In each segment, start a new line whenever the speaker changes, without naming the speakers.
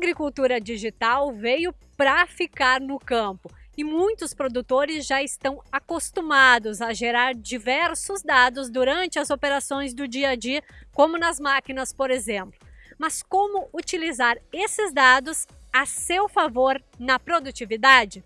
agricultura digital veio para ficar no campo e muitos produtores já estão acostumados a gerar diversos dados durante as operações do dia a dia, como nas máquinas, por exemplo. Mas como utilizar esses dados a seu favor na produtividade?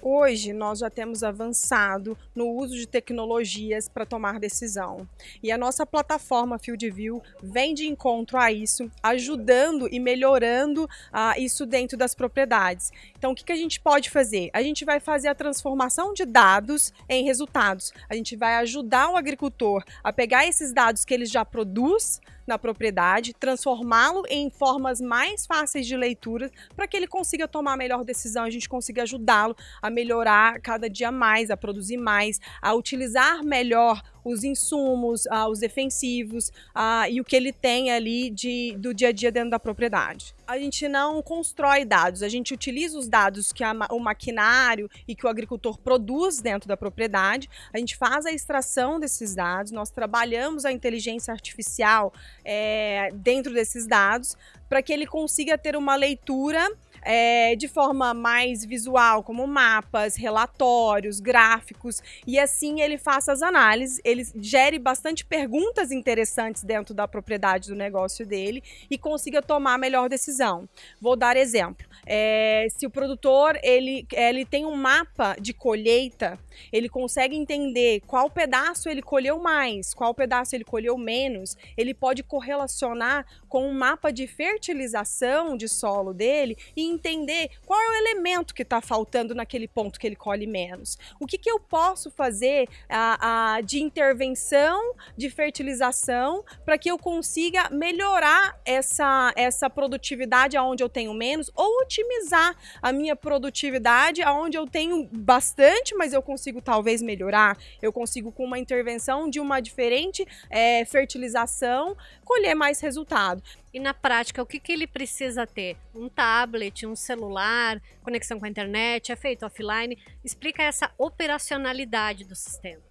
Hoje nós já temos avançado no uso de tecnologias para tomar decisão. E a nossa plataforma FieldView vem de encontro a isso, ajudando e melhorando uh, isso dentro das propriedades. Então o que, que a gente pode fazer? A gente vai fazer a transformação de dados em resultados. A gente vai ajudar o agricultor a pegar esses dados que ele já produz na propriedade, transformá-lo em formas mais fáceis de leitura para que ele consiga tomar a melhor decisão, a gente consiga ajudá-lo a melhorar cada dia mais, a produzir mais, a utilizar melhor os insumos, uh, os defensivos uh, e o que ele tem ali de, do dia a dia dentro da propriedade. A gente não constrói dados, a gente utiliza os dados que a, o maquinário e que o agricultor produz dentro da propriedade, a gente faz a extração desses dados, nós trabalhamos a inteligência artificial é, dentro desses dados para que ele consiga ter uma leitura é, de forma mais visual, como mapas, relatórios, gráficos, e assim ele faça as análises, ele gere bastante perguntas interessantes dentro da propriedade do negócio dele e consiga tomar a melhor decisão. Vou dar exemplo. É, se o produtor ele, ele tem um mapa de colheita, ele consegue entender qual pedaço ele colheu mais, qual pedaço ele colheu menos, ele pode correlacionar com um mapa de fertilização de solo dele e entender qual é o elemento que está faltando naquele ponto que ele colhe menos. O que, que eu posso fazer a, a, de intervenção de fertilização para que eu consiga melhorar essa, essa produtividade aonde eu tenho menos ou otimizar a minha produtividade aonde eu tenho bastante, mas eu consigo talvez melhorar. Eu consigo com uma intervenção de uma diferente é, fertilização colher mais resultado.
E na prática, o que, que ele precisa ter? Um tablet, um celular, conexão com a internet, é feito offline? Explica essa operacionalidade do sistema.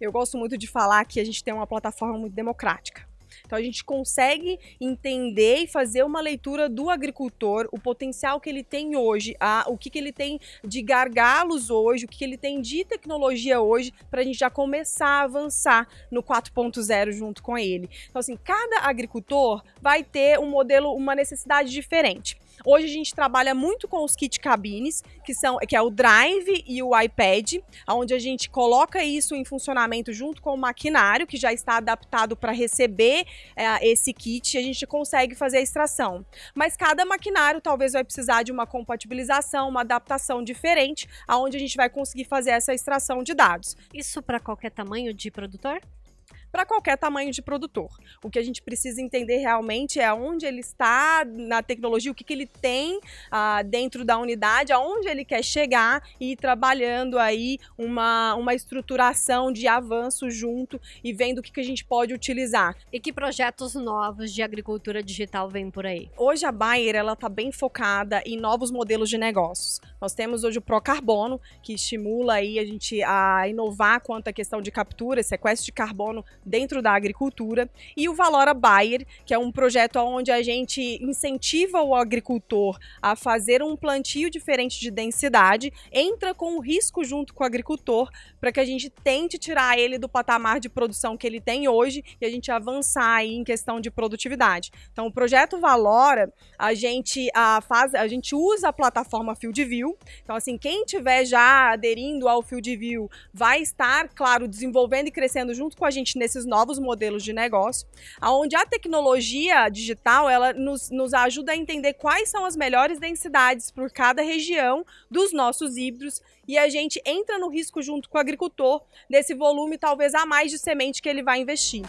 Eu gosto muito de falar que a gente tem uma plataforma muito democrática. Então a gente consegue entender e fazer uma leitura do agricultor, o potencial que ele tem hoje, a, o que, que ele tem de gargalos hoje, o que, que ele tem de tecnologia hoje, para a gente já começar a avançar no 4.0 junto com ele. Então assim, cada agricultor vai ter um modelo, uma necessidade diferente. Hoje a gente trabalha muito com os kit cabines, que são que é o Drive e o iPad, onde a gente coloca isso em funcionamento junto com o maquinário, que já está adaptado para receber é, esse kit, e a gente consegue fazer a extração. Mas cada maquinário talvez vai precisar de uma compatibilização, uma adaptação diferente, aonde a gente vai conseguir fazer essa extração de dados.
Isso para qualquer tamanho de produtor?
Para qualquer tamanho de produtor. O que a gente precisa entender realmente é onde ele está na tecnologia, o que, que ele tem ah, dentro da unidade, aonde ele quer chegar e ir trabalhando aí uma, uma estruturação de avanço junto e vendo o que, que a gente pode utilizar.
E que projetos novos de agricultura digital vêm por aí?
Hoje a Bayer ela está bem focada em novos modelos de negócios. Nós temos hoje o Procarbono, que estimula aí a gente a inovar quanto à questão de captura, sequestro de carbono dentro da agricultura, e o Valora Bayer, que é um projeto onde a gente incentiva o agricultor a fazer um plantio diferente de densidade, entra com o risco junto com o agricultor para que a gente tente tirar ele do patamar de produção que ele tem hoje e a gente avançar aí em questão de produtividade. Então, o projeto Valora, a gente a, faz, a gente usa a plataforma FieldView. Então, assim, quem tiver já aderindo ao FieldView vai estar, claro, desenvolvendo e crescendo junto com a gente nesse esses novos modelos de negócio, onde a tecnologia digital ela nos, nos ajuda a entender quais são as melhores densidades por cada região dos nossos híbridos e a gente entra no risco junto com o agricultor desse volume talvez a mais de semente que ele vai investir.